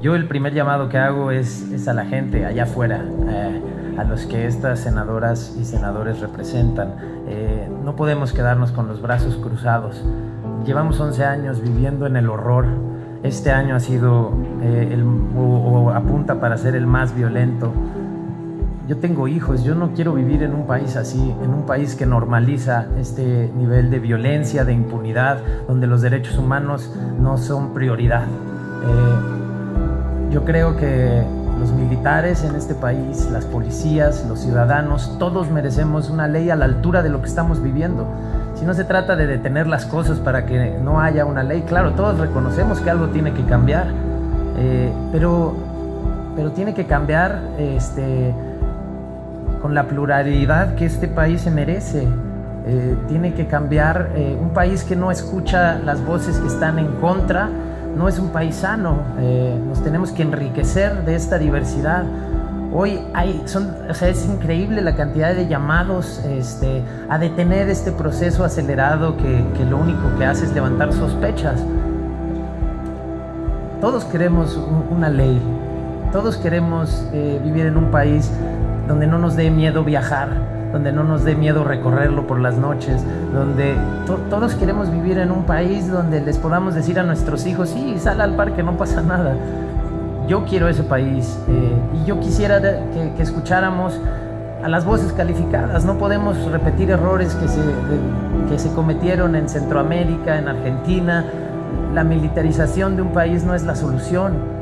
Yo el primer llamado que hago es, a la gente allá afuera, eh, a los que estas senadoras y senadores representan. Eh, no podemos quedarnos con los brazos cruzados. Llevamos 11 años viviendo en el horror. Este año ha sido eh, o apunta para ser el más violento. Yo tengo hijos, yo no quiero vivir en un país así, en un país que normaliza este nivel de violencia, de impunidad, donde los derechos humanos no son prioridad. Yo creo que los militares en este país, las policías, los ciudadanos, todos merecemos una ley a la altura de lo que estamos viviendo. Si no se trata de detener las cosas para que no haya una ley, claro, todos reconocemos que algo tiene que cambiar, eh, pero, pero tiene que cambiar este, con la pluralidad que este país se merece. Eh, tiene que cambiar eh, un país que no escucha las voces que están en contra, no es un país sano. Eh, nos tenemos que enriquecer de esta diversidad. Hoy hay, o sea, es increíble la cantidad de llamados este, a detener este proceso acelerado que, que lo único que hace es levantar sospechas. Todos queremos una ley, todos queremos eh, vivir en un país donde no nos dé miedo viajar, donde no nos dé miedo recorrerlo por las noches, donde to todos queremos vivir en un país donde les podamos decir a nuestros hijos, sí, sal al parque, no pasa nada. Yo quiero ese país eh, y yo quisiera que, escucháramos a las voces calificadas. No podemos repetir errores que se, que se cometieron en Centroamérica, en Argentina. La militarización de un país no es la solución.